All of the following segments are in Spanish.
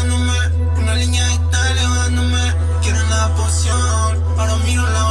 Una línea está elevándome Quieren la poción Ahora miro la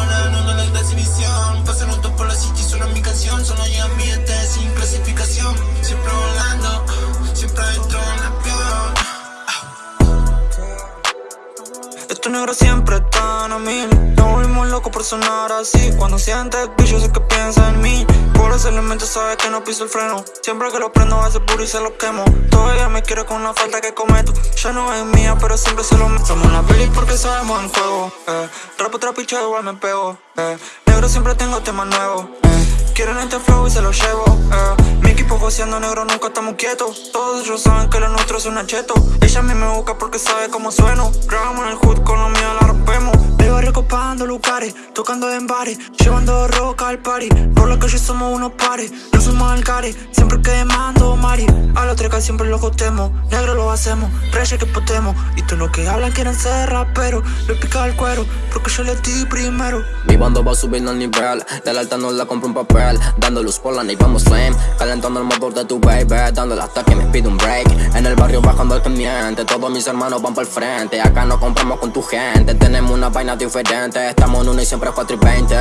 negros siempre están a mil Nos volvimos locos por sonar así Cuando sientes bicho sé que piensa en mí Por ese elemento sabe que no piso el freno Siempre que lo prendo hace puro y se lo quemo Todavía me quiere con una falta que cometo Ya no es mía pero siempre se lo meto Somos una peli porque sabemos el juego eh. Rapo trapicho igual me pego eh. Negro siempre tengo temas nuevos eh. Quieren este flow y se lo llevo eh. Equipo joseando negro nunca estamos quietos. Todos ellos saben que lo nuestro es un acheto. Ella a mí me busca porque sabe cómo sueno. Grabamos en el hood con lo mío la rompemos De barrio copando lugares Tocando en bares Llevando roca al party. Por lo que yo somos unos pares No somos alcares Siempre quemando mari A los treca siempre los jotemos Negro lo hacemos Reyes que potemos. Y todos los que hablan quieren ser raperos Le pica el cuero Porque yo le di primero. Mi bando va subiendo al nivel De la alta no la compro un papel. Dando luz por la y vamos flame Calentando el motor de tu baby. Dándole hasta que me pide un break. En el barrio bajando el que Todos mis hermanos van por el frente. Acá no compramos con tu gente Tenemos una vaina Estamos en uno y siempre 4 y 20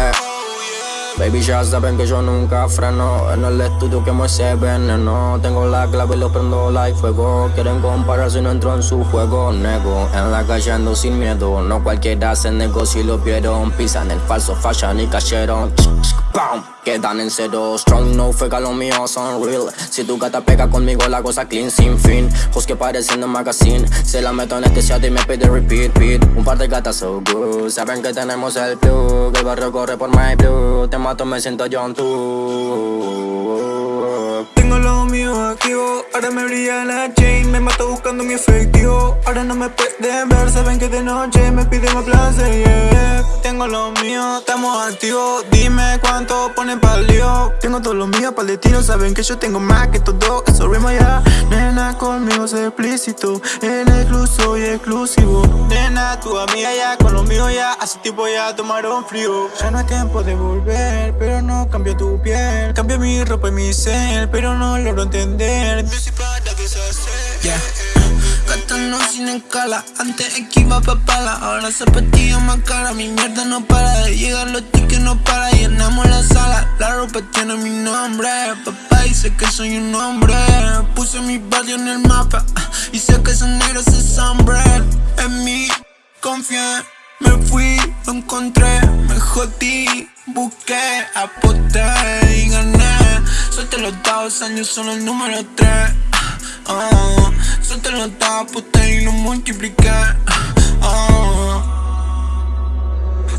Baby ya saben que yo nunca freno. En el estudio que me ese veneno. Tengo la clave y lo prendo like fuego. Quieren comparar si no entro en su juego. Nego, en la calle ando sin miedo. No cualquiera hace negocio y lo vieron. Pisan el falso fashion y cayeron Quedan en cero Strong, no fega, lo mío son real. Si tu gata pega conmigo la cosa clean sin fin. Jos que parecen de magazine. Se la meto en este shot y me pide repeat, beat. Un par de gatas so good. Saben que tenemos el plug. El barrio corre por my blue. Te mato, me siento John mío ahora me brilla la chain Me mato buscando mi efectivo, ahora no me pueden ver Saben que de noche me piden más placer, Tengo lo mío, estamos activos. Dime cuánto ponen pa'l lío. Tengo todo lo mío pa'l destino Saben que yo tengo más que todo, eso rima ya Nena, conmigo es explícito. El excluso y exclusivo. Nena, tu amiga ya, con lo mío ya Hace tiempo ya tomaron frío. Ya no es tiempo de volver, pero no cambio tu piel. Cambio mi ropa y mi cel, pero no logro entender Music para que se hace yeah. Gastando sin escala, antes esquiva papala Ahora zapatillas más cara, mi mierda no para de llegar Los tickets no para, llenamos la sala. La ropa tiene mi nombre, papá dice que soy un hombre. Puse mi barrio en el mapa, y sé que esos negros es hombre En mí confié, me fui, lo encontré, me jodí Busqué, aposté Suelte los dados, años son el número 3 uh, Suelte los dados, aposté y lo multipliqué. Uh.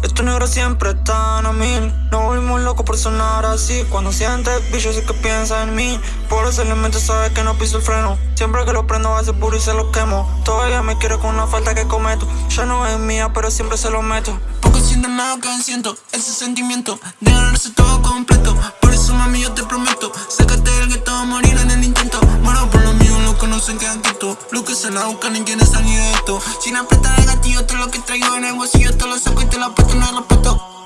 Estos negros siempre están a mil. Nos volvimos locos por sonar así. Cuando sientes bicho sé que piensa en mí. Por ese elemento sabe que no piso el freno. Siempre que lo prendo hace puro y se lo quemo. Todavía me quiere con una falta que cometo. Ya no es mía pero siempre se lo meto. Poco sienten nada que siento Ese sentimiento. De ganarse todo completo Mami yo te prometo. Sácate del gueto morir en el intento. Muero por los que no se quedan quietos Los que se la buscan y quieren salir de esto. Sin apretar el gatillo todo lo que traigo en el bolsillo Te lo saco y te lo apuesto no respeto